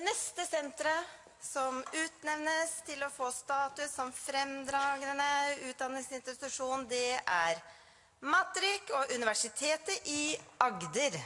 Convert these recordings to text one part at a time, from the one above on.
Det neste senteret som utnevnes til å få status som fremdragende utdanningsinstitusjon, det er Matrik og Universitetet i Agder.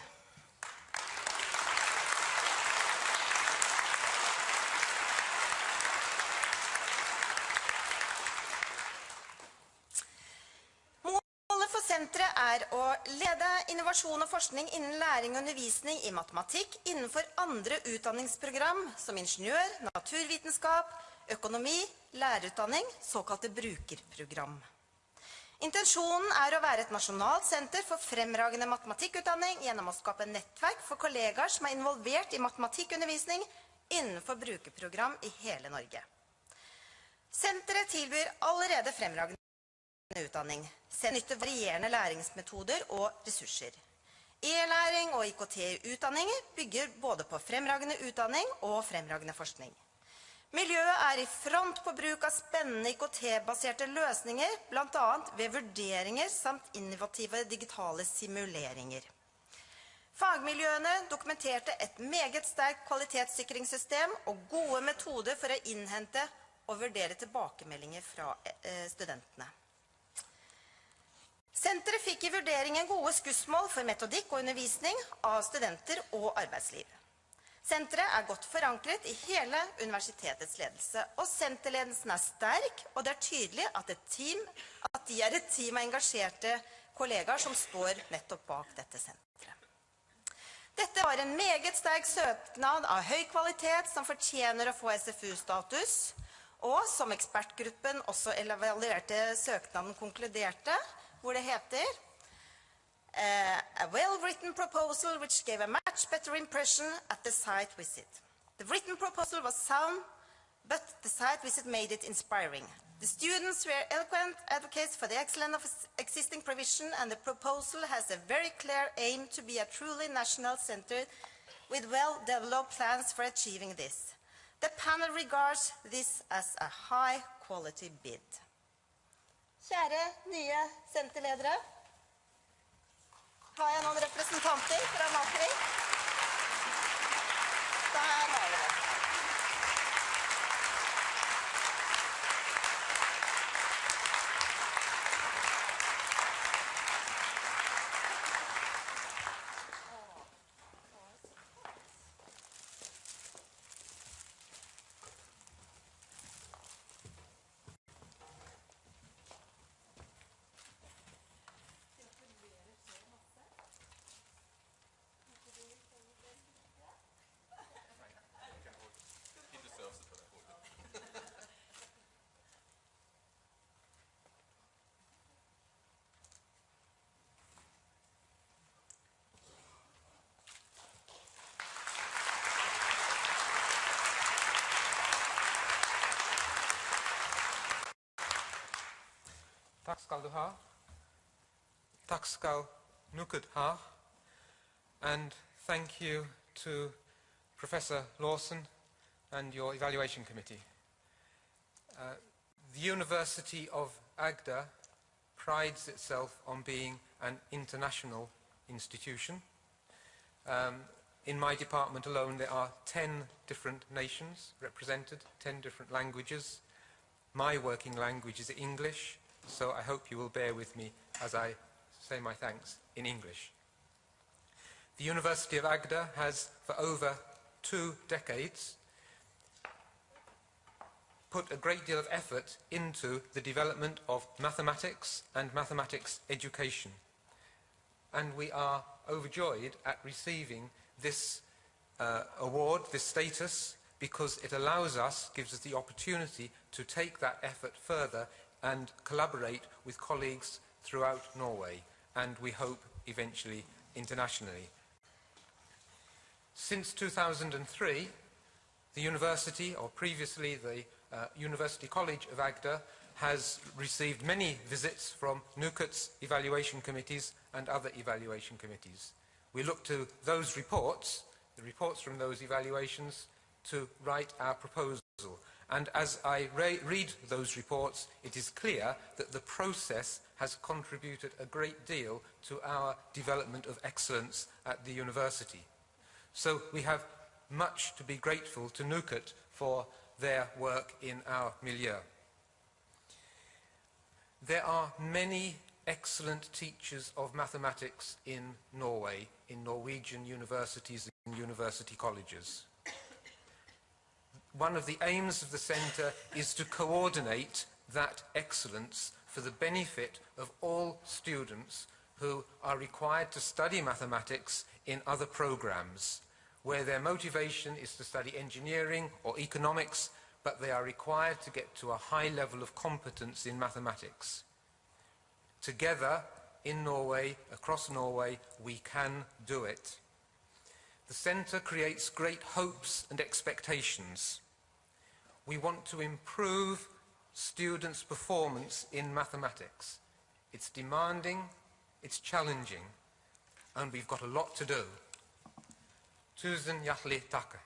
Senteret er å lede innovasjon og forskning innen læring og undervisning i matematikk innenfor andre utdanningsprogram som ingeniør, naturvitenskap, økonomi, lærerutdanning, såkalte brukerprogram. Intensjonen er å være et nasjonalt senter for fremragende matematikkutdanning gjennom å skape nettverk for kollegaer som er involvert i matematikkundervisning innenfor brukerprogram i hele Norge. Senteret tilbyr allerede fremragende utdanning. Se nytte varierende læringsmetoder og ressurser. E-læring og IKT-utdanninger bygger både på fremragende utdanning og fremragende forskning. Miljøet er i front på bruk av spennende IKT-baserte løsninger, blant annet ved vurderinger samt innovative digitale simuleringer. Fagmiljøene dokumenterte et meget sterkt kvalitetssikringssystem og gode metoder for å innhente og vurdere tilbakemeldinger fra eh, studentene. Senteret fikk i vurderingen gode skussmål for metodikk og undervisning av studenter og arbeidsliv. Senteret er godt forankret i hele universitetets ledelse, og senterledelsen er sterk, og det er tydelig at, team, at de er et team av engasjerte kollegaer som står nettopp bak dette senteret. Dette var en meget sterk søknad av høy kvalitet som fortjener å få SFU-status, og som ekspertgruppen også evaluerte søknaden konkluderte, hvor det heter uh, A well-written proposal which gave a much better impression at the site visit. The written proposal was sound, but the site visit made it inspiring. The students were eloquent advocates for the excellence of existing provision and the proposal has a very clear aim to be a truly national center with well-developed plans for achieving this. The panel regards this as a high-quality bid. Kjære nye senterledere. Har jeg noen representanter fra Matrik? Der har vi det. Takk skal du ha. Takk skal. And thank you to Professor Lawson and your evaluation committee. Uh, the University of Agder prides itself on being an international institution. Um, in my department alone, there are 10 different nations represented, 10 different languages. My working language is English, so I hope you will bear with me as I say my thanks in English. The University of Agder has, for over two decades, put a great deal of effort into the development of mathematics and mathematics education. And we are overjoyed at receiving this uh, award, this status, because it allows us, gives us the opportunity to take that effort further and collaborate with colleagues throughout Norway and we hope eventually internationally. Since 2003, the university, or previously the uh, University College of Agder, has received many visits from NOKUT's evaluation committees and other evaluation committees. We look to those reports, the reports from those evaluations, to write our proposal and as I re read those reports, it is clear that the process has contributed a great deal to our development of excellence at the university. So we have much to be grateful to NOKUT for their work in our milieu. There are many excellent teachers of mathematics in Norway, in Norwegian universities and university colleges. One of the aims of the centre is to coordinate that excellence for the benefit of all students who are required to study mathematics in other programs, where their motivation is to study engineering or economics, but they are required to get to a high level of competence in mathematics. Together, in Norway, across Norway, we can do it. The centre creates great hopes and expectations. We want to improve students' performance in mathematics. It's demanding, it's challenging, and we've got a lot to do. Tusen hjertelig takk.